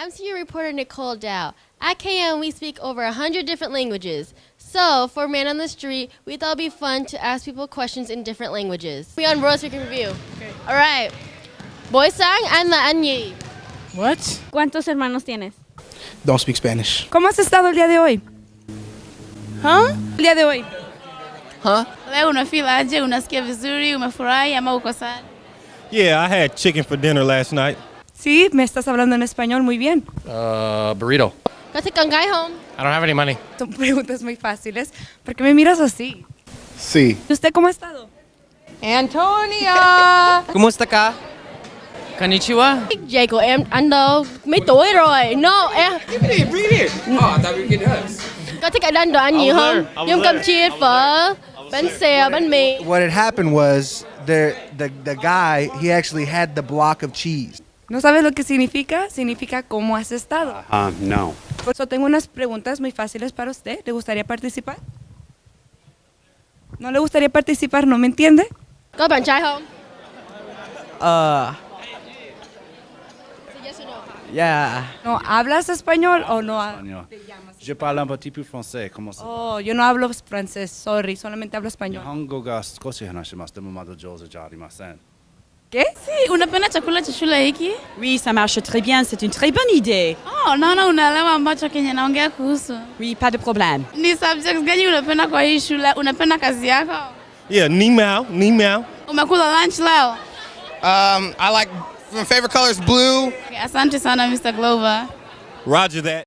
MCU reporter Nicole Dow. At KM, we speak over 100 different languages. So, for Man on the Street, we thought it'd be fun to ask people questions in different languages. We on Royal Speaking Review. All right. Boysang and La Anyi. What? ¿Cuántos hermanos tienes? Don't speak Spanish. ¿Cómo has estado el día de hoy? Huh? El día de hoy. Huh? Leo unafeel aje? Unasikia vizuri? Umefurahi ama uko sad? Yeah, I had chicken for dinner last night. Sí, me estás hablando en español muy bien. Uh, burrito. Kasi kangay home. I don't have any money. Son preguntas muy fáciles. ¿Por qué me miras así? Sí. ¿Y usted cómo ha estado? Antonia! Kumusta ka? Konnichiwa. Jacob, em anh đâu? Mấy tuổi rồi? No, em. Có thích ăn đồ ăn nhiều was không? there. I was Giống cơm there. chiên, phở, bánh xèo, bánh mì. What had happened was there the the guy he actually had the block of cheese. ¿No sabes lo que significa? Significa cómo has estado. Uh, no. Por eso tengo unas preguntas muy fáciles para usted. ¿Le gustaría participar? ¿No le gustaría participar? ¿No me entiende? Có bạn trai không? Uh, yeah. ¿No hablas español o no? ha- Espagnol. Je parle un petit peu français. Comment ça? Oh, yo no hablo francés, sorry, solamente hablo español. Okay. Si, unapenda chakula cha shule hiki? Oui, ça marche très bien, c'est une très bonne idée. Oh, naona unaelewa ambacho kenye naongea kuhusu. Oui, pas de problème. Ni subjects gani unapenda kwa hii shule? Unapenda kazi yako? Yeah, ni mao. Umekula lunch leo? Um, I like my favorite color is blue. Okay, asante sana Mr. Glover. Roger that.